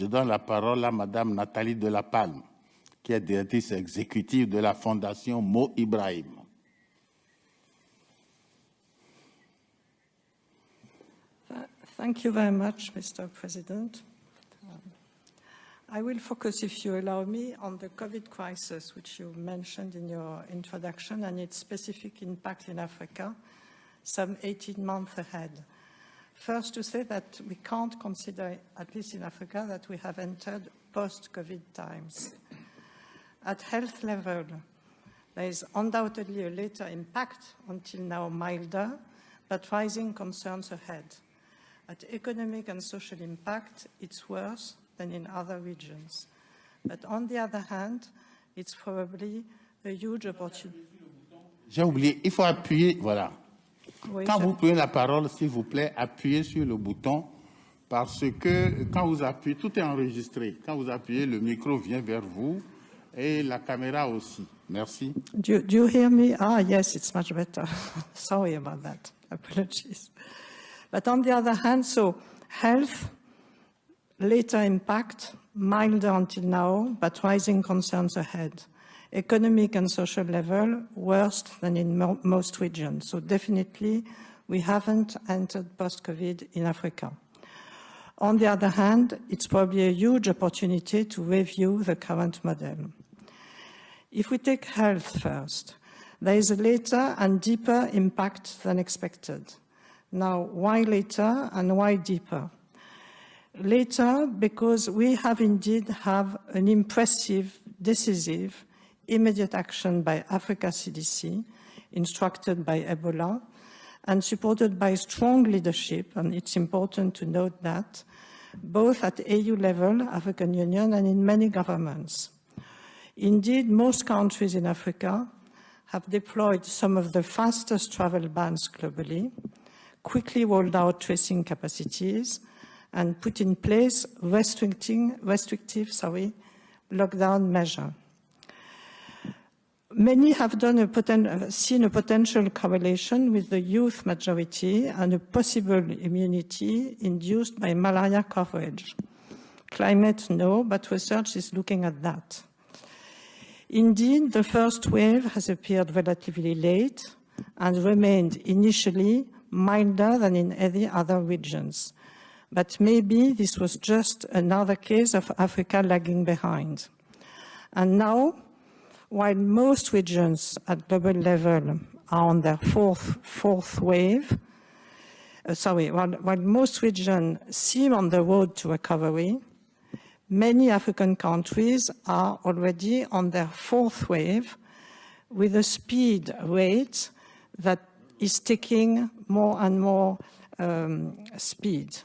Je donne la parole à Madame Nathalie Delapalme, qui est directrice exécutive de la Fondation Mo Ibrahim. Thank you very much, Mr. President. I will focus, if you allow me, on the COVID crisis, which you mentioned in your introduction, and its specific impact in Africa, some 18 months ahead. First, to say that we can't consider, at least in Africa, that we have entered post-COVID times. At health level, there is undoubtedly a later impact, until now milder, but rising concerns ahead. At economic and social impact, it's worse than in other regions. But on the other hand, it's probably a huge opportunity. J'ai oublié, il faut appuyer, voilà. Oui, Quand je- vous prenez la parole, s'il vous plaît, appuyez sur le bouton parce que quand vous appuyez, tout est enregistré. Quand vous appuyez, le micro vient vers vous et la caméra aussi. Merci. Do, you- do you hear me? Ah, yes, it's much better. Sorry about that. Apologies. But on the other hand, so health, later impact, milder until now, but rising concerns ahead. Economic and social level, worse than in mo most regions. So definitely, we haven't entered post-COVID in Africa. On the other hand, it's probably a huge opportunity to review the current model. If we take health first, there is a later and deeper impact than expected. Now, why later and why deeper? Later, because we have indeed have an impressive, decisive, immediate action by Africa CDC, instructed by Ebola, and supported by strong leadership, and it's important to note that, both at AU level, African Union, and in many governments. Indeed, most countries in Africa have deployed some of the fastest travel bans globally, quickly rolled out tracing capacities, and put in place restricting, restrictive sorry, lockdown measure. Many have done a poten- seen a potential correlation with the youth majority and a possible immunity induced by malaria coverage. Climate, no, but research is looking at that. Indeed, the first wave has appeared relatively late and remained initially milder than in any other regions. But maybe this was just another case of Africa lagging behind. And now, while most regions at global level are on their fourth, fourth wave, uh, sorry, while, while most regions seem on the road to recovery, many African countries are already on their fourth wave with a speed rate that is taking more and more um, speed.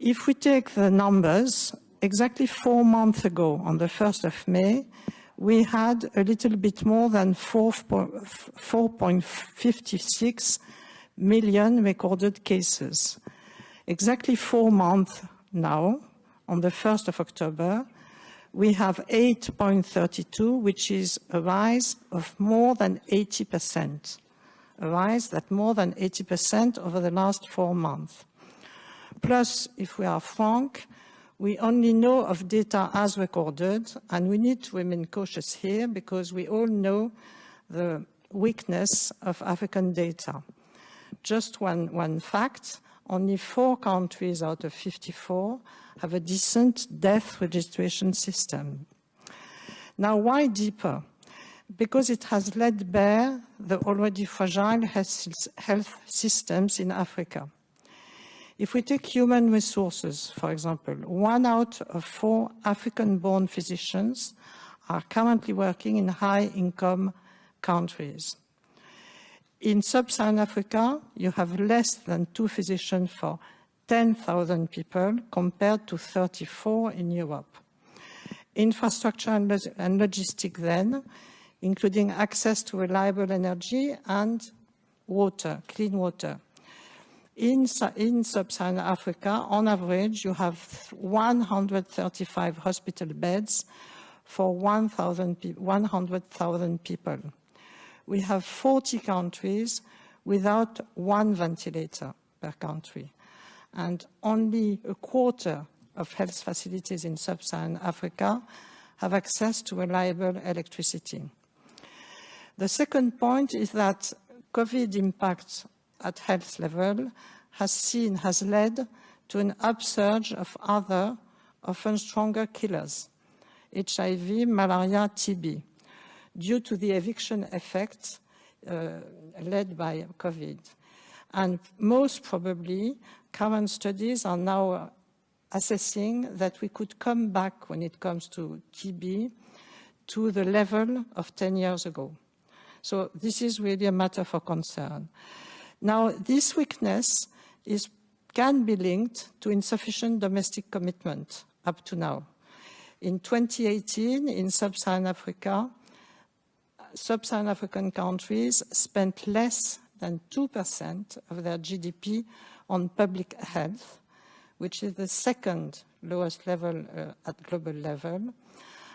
If we take the numbers, exactly four months ago, on the 1st of May, we had a little bit more than 4.56 million recorded cases. Exactly four months now, on the 1st of October, we have 8.32, which is a rise of more than 80%, a rise that more than 80% over the last four months. Plus, if we are frank, we only know of data as recorded, and we need to remain cautious here because we all know the weakness of African data. Just one, one fact, only four countries out of 54 have a decent death registration system. Now, why deeper? Because it has laid bare the already fragile health health systems in Africa. If we take human resources, for example, one out of four African-born physicians are currently working in high-income countries. In sub-Saharan Africa, you have less than two physicians for 10,000 people compared to 34 in Europe. Infrastructure and, log and then, including access to reliable energy and water, clean water. In, in sub-Saharan Africa, on average, you have 135 hospital beds for 100,000 people. We have 40 countries without one ventilator per country, and only a quarter of health facilities in sub-Saharan Africa have access to reliable electricity. The second point is that COVID impact at health level has seen, has led to an upsurge of other, often stronger killers, HIV, malaria, TB, due to the eviction effect uh, led by COVID. And most probably, current studies are now assessing that we could come back when it comes to TB to the level of 10 years ago. So this is really a matter for concern. Now, this weakness is, can be linked to insufficient domestic commitment up to now. In 2018, in sub-Saharan Africa, sub-Saharan African countries spent less than 2% of their GDP on public health, which is the second lowest level uh, at global level,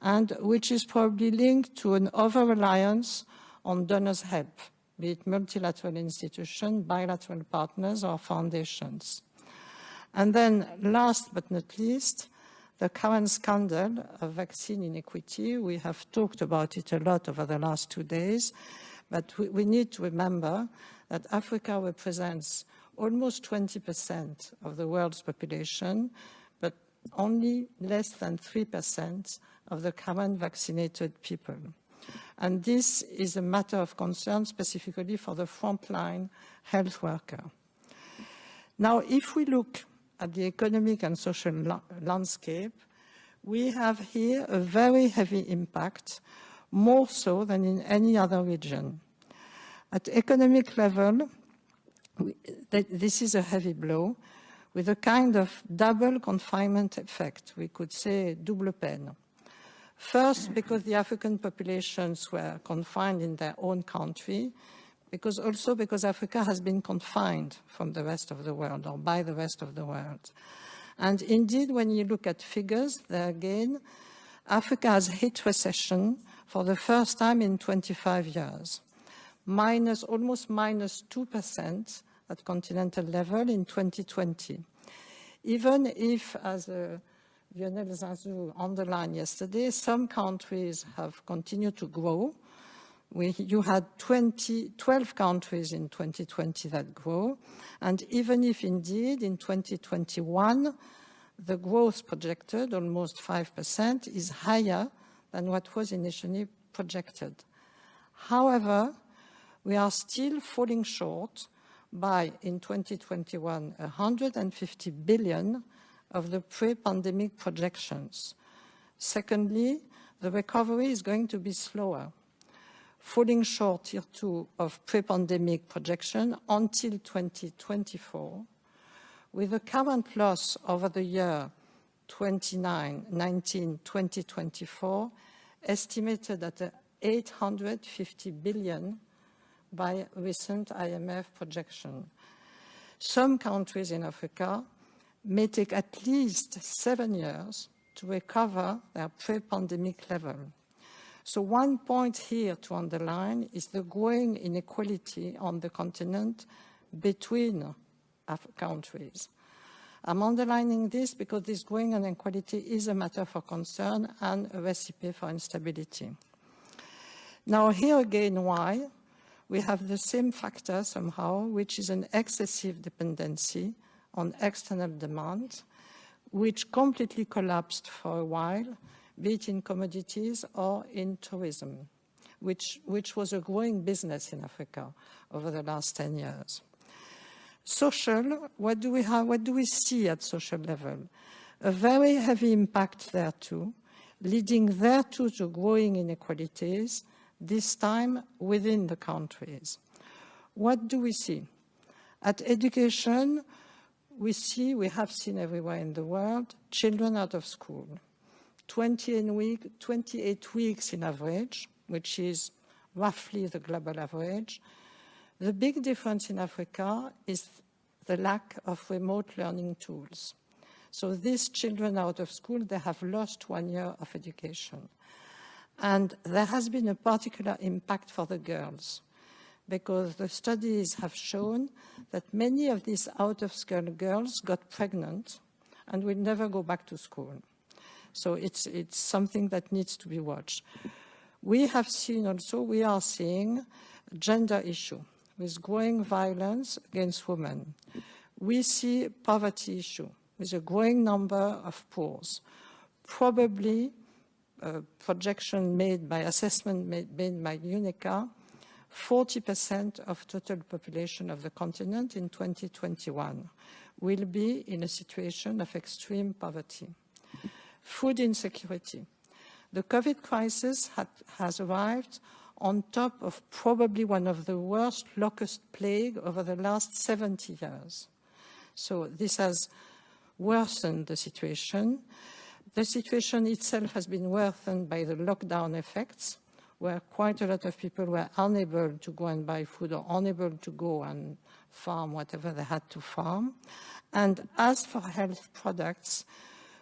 and which is probably linked to an over-reliance on donors' help, be it multilateral institutions, bilateral partners, or foundations. And then last but not least, the current scandal of vaccine inequity, we have talked about it a lot over the last two days, but we, we need to remember that Africa represents almost 20% of the world's population, but only less than 3% of the current vaccinated people. And this is a matter of concern specifically for the frontline health worker. Now, if we look at the economic and social la landscape, we have here a very heavy impact, more so than in any other region. At economic level, this is a heavy blow with a kind of double confinement effect. We could say double peine. First, because the African populations were confined in their own country, because also because Africa has been confined from the rest of the world or by the rest of the world. And indeed, when you look at figures, there again, Africa has hit recession for the first time in 25 years, minus almost minus 2% at continental level in 2020. Even if, as a Lionel Zinsou underlined yesterday, some countries have continued to grow. We, you had 20, 12 countries in 2020 that grow. And even if indeed in 2021, the growth projected, almost 5%, is higher than what was initially projected. However, we are still falling short by, in 2021, 150 billion of the pre-pandemic projections. Secondly, the recovery is going to be slower, falling short here too of pre-pandemic projection until 2024, with a current loss over the year 29, 19, 2024 estimated at 850 billion by recent IMF projection. Some countries in Africa may take at least seven years to recover their pre-pandemic level. So one point here to underline is the growing inequality on the continent between countries. I'm underlining this because this growing inequality is a matter for concern and a recipe for instability. Now here again why we have the same factor somehow, which is an excessive dependency on external demand, which completely collapsed for a while, be it in commodities or in tourism, which, which was a growing business in Africa over the last 10 years. Social, what do we have, what do we see at social level? A very heavy impact there too, leading there too to growing inequalities, this time within the countries. What do we see? At education, we see, we have seen everywhere in the world, children out of school. 28, week, 28 weeks in average, which is roughly the global average. The big difference in Africa is the lack of remote learning tools. So these children out of school, they have lost one year of education. And there has been a particular impact for the girls because the studies have shown that many of these out-of-school girls got pregnant and will never go back to school. So it's, it's something that needs to be watched. We have seen also, we are seeing gender issue with growing violence against women. We see poverty issue with a growing number of poor. Probably a projection made by assessment made, made by UNECA, 40% of total population of the continent in 2021 will be in a situation of extreme poverty. Food insecurity. The COVID crisis had, has arrived on top of probably one of the worst locust plague over the last 70 years. So this has worsened the situation. The situation itself has been worsened by the lockdown effects, where quite a lot of people were unable to go and buy food or unable to go and farm whatever they had to farm. And as for health products,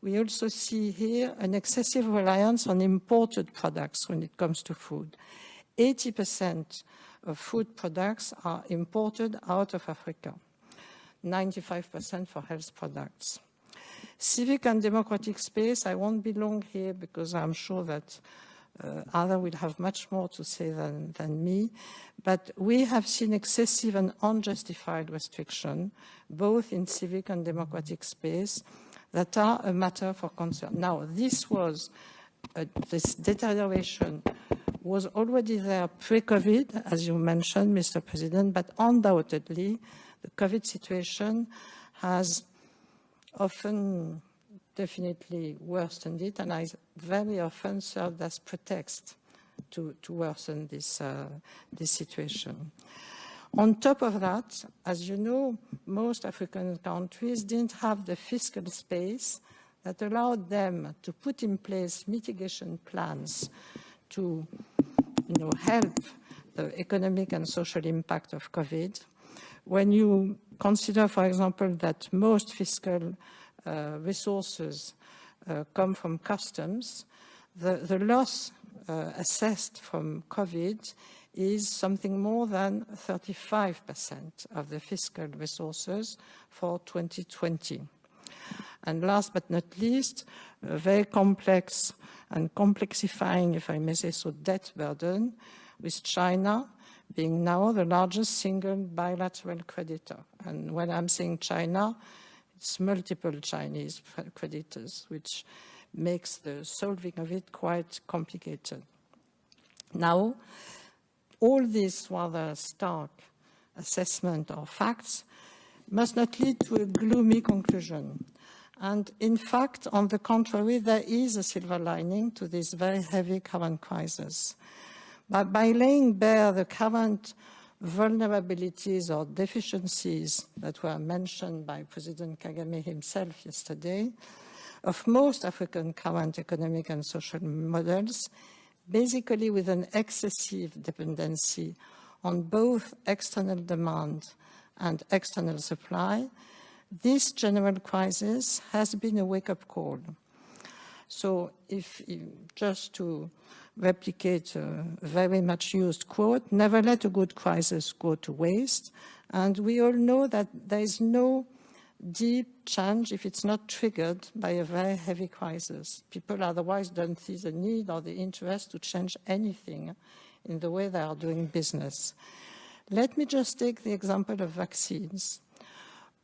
we also see here an excessive reliance on imported products when it comes to food. 80% of food products are imported out of Africa, 95% for health products. Civic and democratic space, I won't be long here because I'm sure that uh, will have much more to say than, than me, but we have seen excessive and unjustified restriction, both in civic and democratic space, that are a matter for concern. Now, this was, uh, this deterioration was already there pre-COVID, as you mentioned, Mr. President, but undoubtedly the COVID situation has often definitely worsened it, and I very often served as pretext to, to worsen this, uh, this situation. On top of that, as you know, most African countries didn't have the fiscal space that allowed them to put in place mitigation plans to you know, help the economic and social impact of COVID. When you consider, for example, that most fiscal resources uh, come from customs, the, the loss uh, assessed from COVID is something more than 35% of the fiscal resources for 2020. And last but not least, a very complex and complexifying, if I may say so, debt burden with China being now the largest single bilateral creditor. And when I'm saying China, it's multiple Chinese creditors, which makes the solving of it quite complicated. Now, all these rather stark assessment of facts must not lead to a gloomy conclusion. And in fact, on the contrary, there is a silver lining to this very heavy current crisis. But by laying bare the current vulnerabilities or deficiencies that were mentioned by President Kagame himself yesterday, of most African current economic and social models, basically with an excessive dependency on both external demand and external supply, this general crisis has been a wake-up call. So if, just to replicate a very much used quote, never let a good crisis go to waste. And we all know that there is no deep change if it's not triggered by a very heavy crisis. People otherwise don't see the need or the interest to change anything in the way they are doing business. Let me just take the example of vaccines.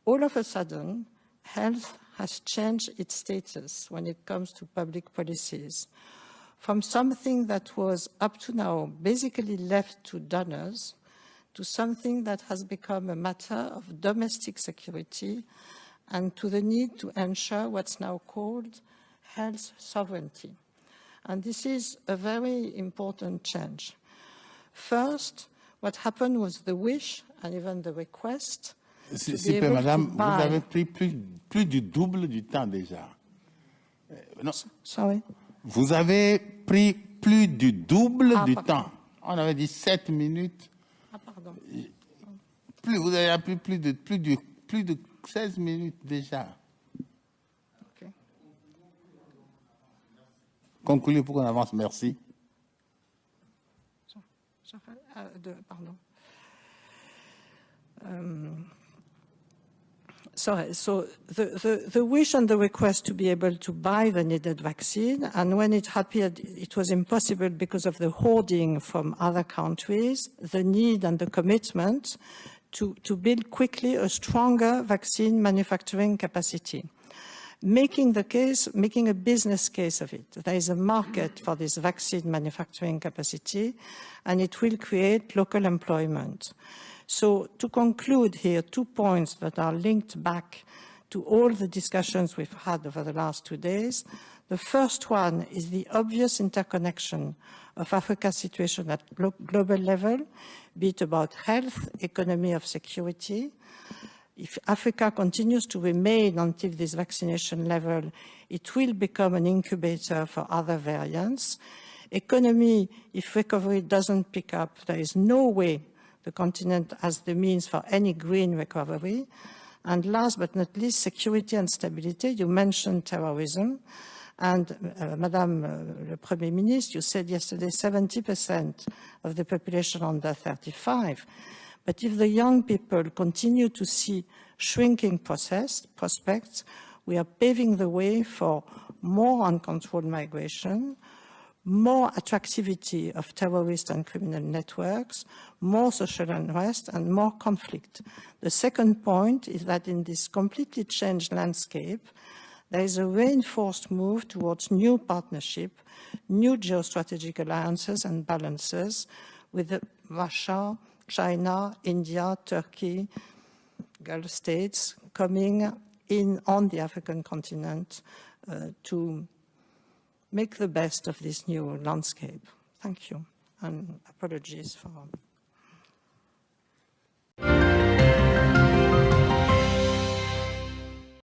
All of a sudden, health has changed its status when it comes to public policies. From something that was up to now basically left to donors to something that has become a matter of domestic security and to the need to ensure what's now called health sovereignty. And this is a very important change. First, what happened was the wish and even the request. S'il si plaît, madame, vous avez pris plus, plus, du double du temps déjà. Euh, non. Sorry. Vous avez pris plus du double ah, du pardon. temps. On avait dit 7 minutes. Ah, pardon. Plus, vous avez appris plus de, plus, de, plus de 16 minutes déjà. Okay. Concluez pour qu'on avance. Merci. Euh, pardon. Um, so the, the, the, wish and the request to be able to buy the needed vaccine, and when it appeared it was impossible because of the hoarding from other countries, the need and the commitment to, to build quickly a stronger vaccine manufacturing capacity. Making the case, making a business case of it. There is a market for this vaccine manufacturing capacity, and it will create local employment. So to conclude here, two points that are linked back to all the discussions we've had over the last two days. The first one is the obvious interconnection of Africa's situation at global level, be it about health, economy of security. If Africa continues to remain until this vaccination level, it will become an incubator for other variants. Economy, if recovery doesn't pick up, there is no way the continent as the means for any green recovery. And last but not least, security and stability. You mentioned terrorism. And uh, Madame uh, le Premier Ministre, you said yesterday 70% of the population under 35. But if the young people continue to see shrinking process, prospects, we are paving the way for more uncontrolled migration, more attractivity of terrorist and criminal networks, more social unrest and more conflict. The second point is that in this completely changed landscape, there is a reinforced move towards new partnership, new geostrategic alliances and balances with Russia, China, India, Turkey, Gulf states coming in on the African continent uh, to make the best of this new landscape. Thank you, and apologies for...